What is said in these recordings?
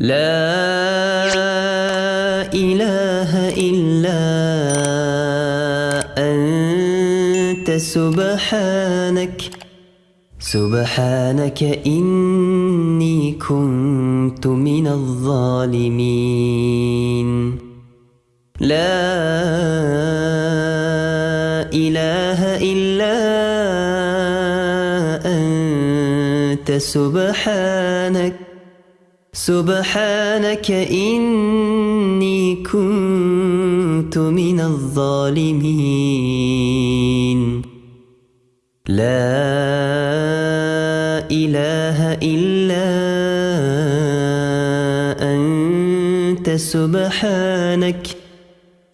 لا إله إلا أنت سبحانك سبحانك إني كنت من الظالمين. لا إله إلا أنت سبحانك. سبحانك إني كنت من الظالمين. لا إله إلا أنت سبحانك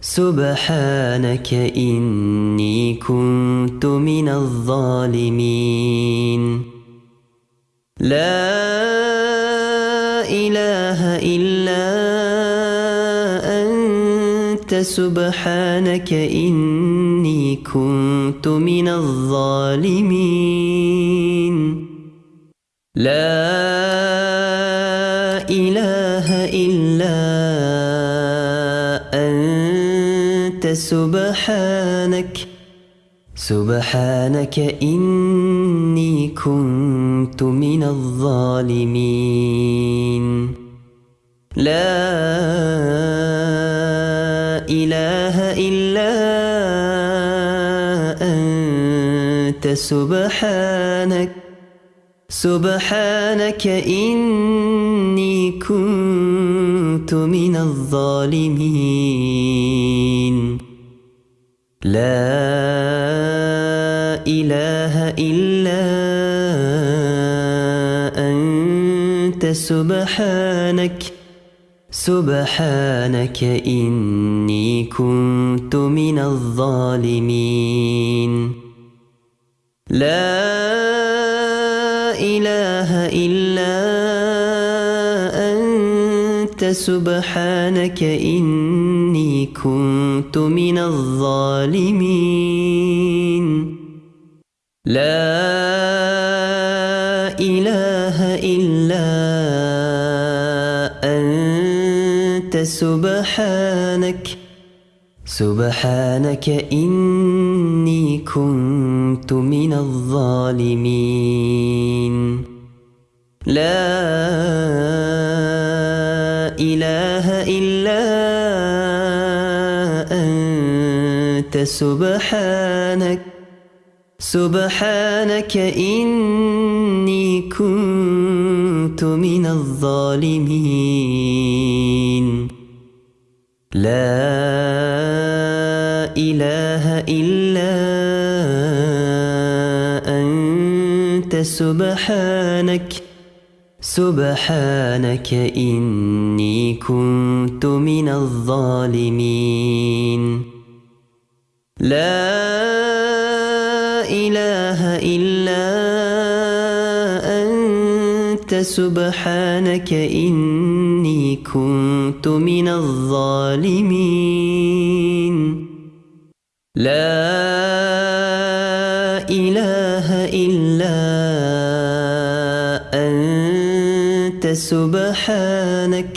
سبحانك إني كنت من الظالمين. لا إله إلا أنت سبحانك إني كنت من الظالمين. لا إله إلا أنت سبحانك سبحانك إني كنت من الظالمين. لا إله إلا أنت سبحانك سبحانك إني كنت من الظالمين. لا إله إلا أنت سبحانك سبحانك إني كنت من الظالمين. لا إله إلا أنت سبحانك إني كنت من الظالمين. لا سبحانك سبحانك إني كنت من الظالمين. لا إله إلا أنت سبحانك سبحانك إني كنت من الظالمين. لا إله إلا أنت سبحانك سبحانك إني كنت من الظالمين. لا إله إلا أنت سبحانك إني كنت من الظالمين. لا إله إلا أنت سبحانك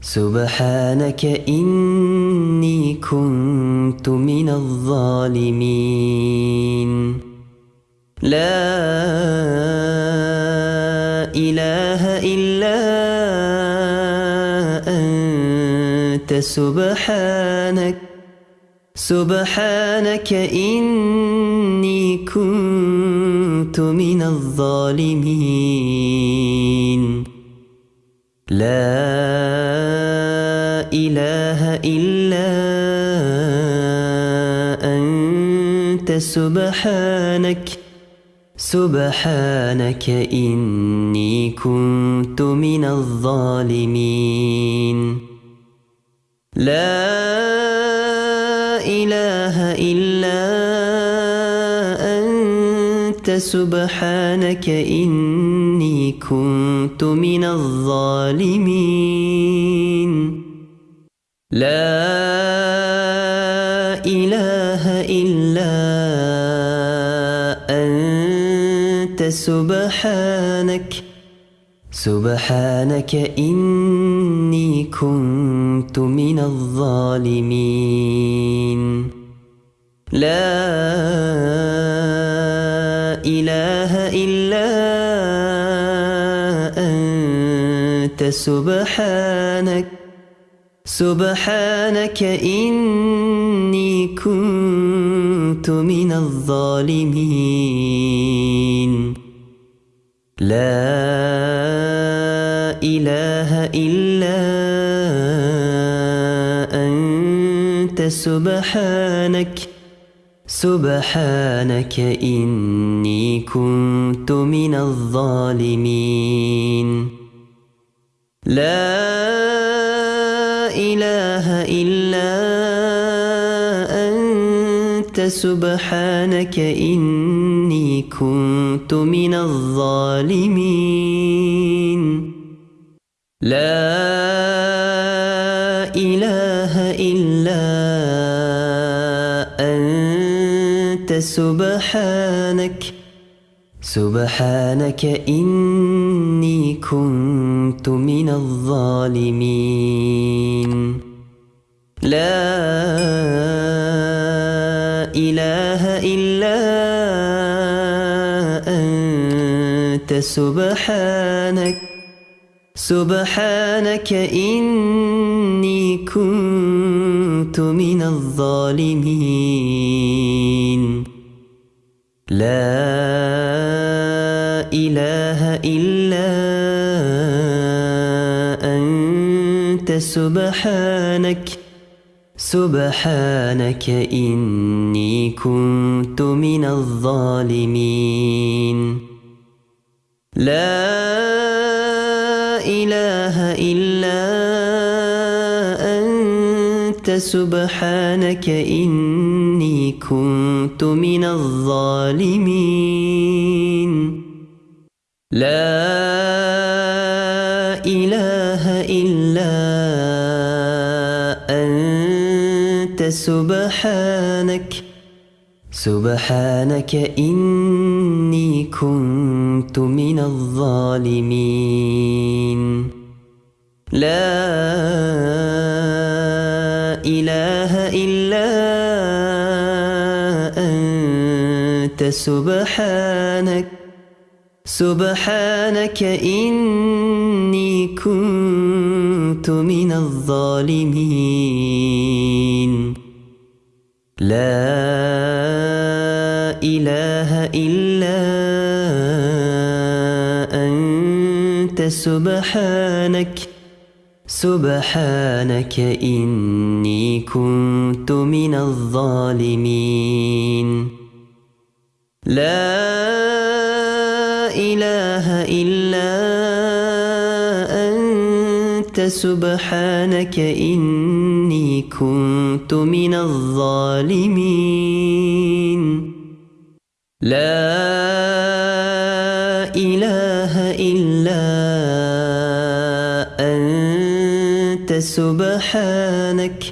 سبحانك إني كنت من الظالمين. لا أنت سبحانك سبحانك إني كنت من الظالمين. لا إله إلا أنت سبحانك سبحانك إني كنت من الظالمين. لا إله إلا أنت سبحانك إني كنت من الظالمين. لا إله إلا أنت سبحانك سبحانك إني كنت من الظالمين. لا إله إلا أنت سبحانك سبحانك إني كنت من الظالمين. لا إله إلا أنت. سبحانك سبحانك إني كنت من الظالمين. لا إله إلا أنت. سبحانك إني كنت من الظالمين. لا إله إلا أنت سبحانك سبحانك إني كنت من الظالمين. لا إله إلا أنت سبحانك سبحانك إني كنت من الظالمين. لا إله إلا أنت سبحانك سبحانك إني كنت من الظالمين. لا إله إلا أنت سبحانك إني كنت من الظالمين. لا إله إلا أنت سبحانك سبحانك إني كنت من الظالمين. لا إله إلا أنت سبحانك سبحانك إني كنت من الظالمين. لا سبحانك سبحانك إني كنت من الظالمين. لا إله إلا أنت سبحانك إني كنت من الظالمين. لا إلا أنت. سبحانك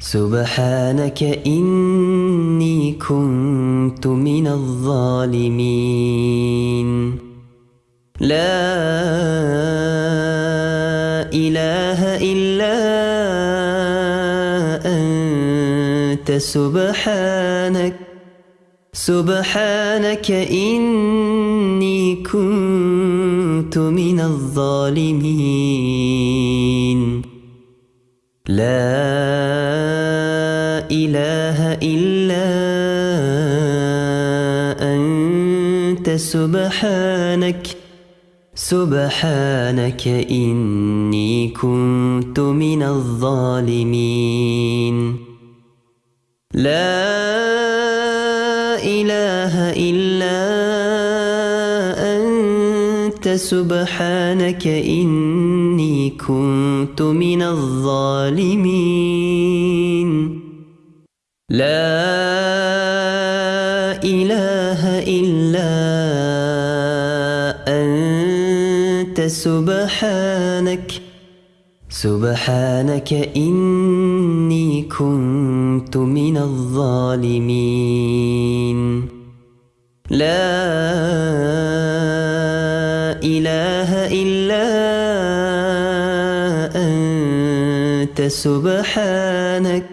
سبحانك إني كنت من الظالمين. لا إله إلا أنت. سبحانك سبحانك إني كنت من الظالمين. لا إله إلا أنت سبحانك سبحانك إني كنت من الظالمين. لا إله إلا أنت سبحانك إني كنت من الظالمين. لا إله إلا أنت سبحانك سبحانك إني كنت من الظالمين. لا سبحانك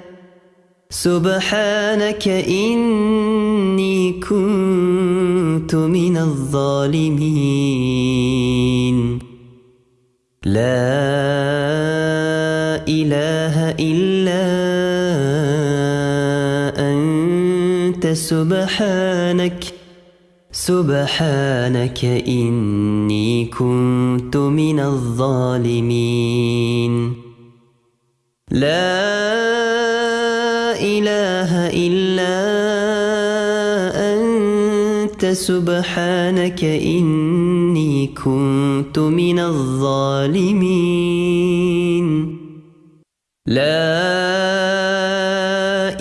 سبحانك إني كنت من الظالمين. لا إله إلا أنت سبحانك سبحانك إني كنت من الظالمين. لا إله إلا أنت سبحانك إني كنت من الظالمين. لا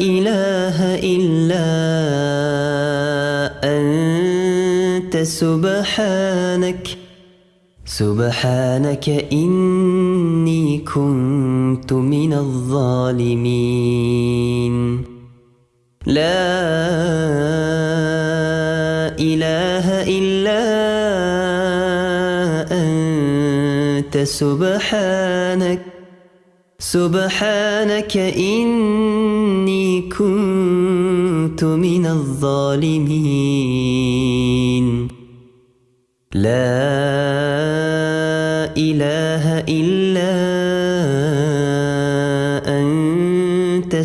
إله إلا أنت سبحانك سبحانك إني كنت من الظالمين. لا إله إلا أنت سبحانك سبحانك إني كنت من الظالمين. لا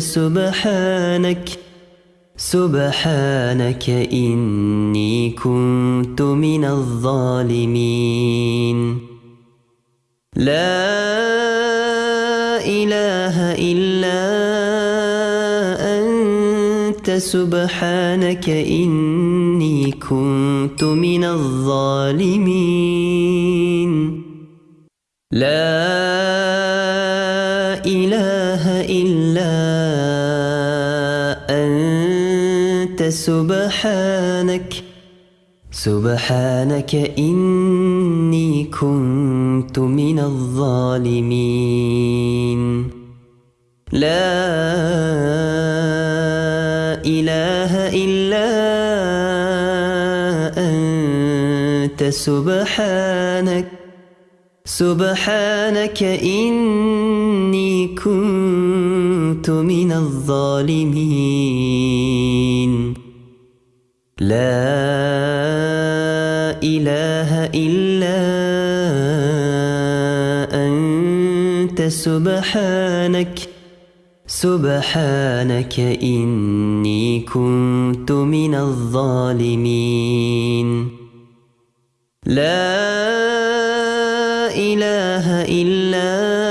سبحانك سبحانك إني كنت من الظالمين. لا إله إلا أنت سبحانك إني كنت من الظالمين. لا سبحانك سبحانك إني كنت من الظالمين. لا إله إلا أنت سبحانك سبحانك إني كنت من الظالمين. لا إله إلا أنت سبحانك سبحانك إني كنت من الظالمين. لا إله إلا أنت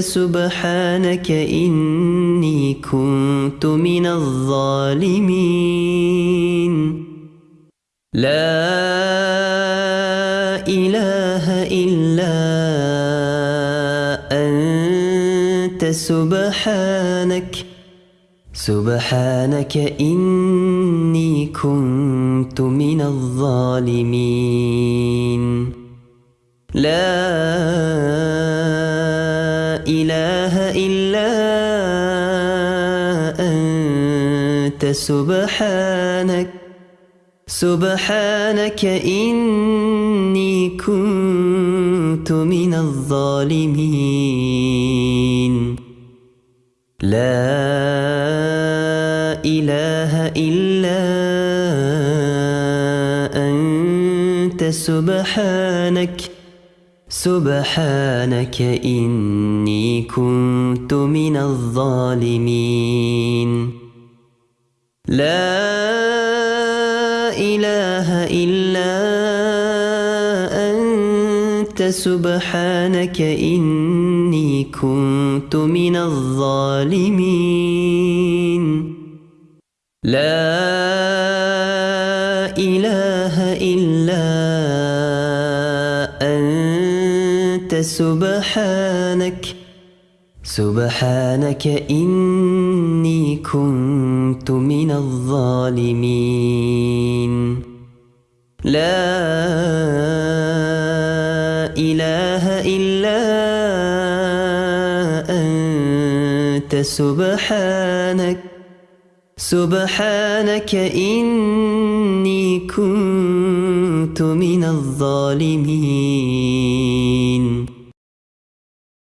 سبحانك إني كنت من الظالمين. لا إله إلا أنت سبحانك سبحانك إني كنت من الظالمين. لا أنت سبحانك سبحانك إني كنت من الظالمين. لا إله إلا أنت سبحانك سبحانك إني كنت من الظالمين. لا إله إلا أنت سبحانك إني كنت من الظالمين. لا إله إلا أنت سبحانك سبحانك إني كنت من الظالمين. لا إله إلا أنت سبحانك سبحانك إني كنت من الظالمين.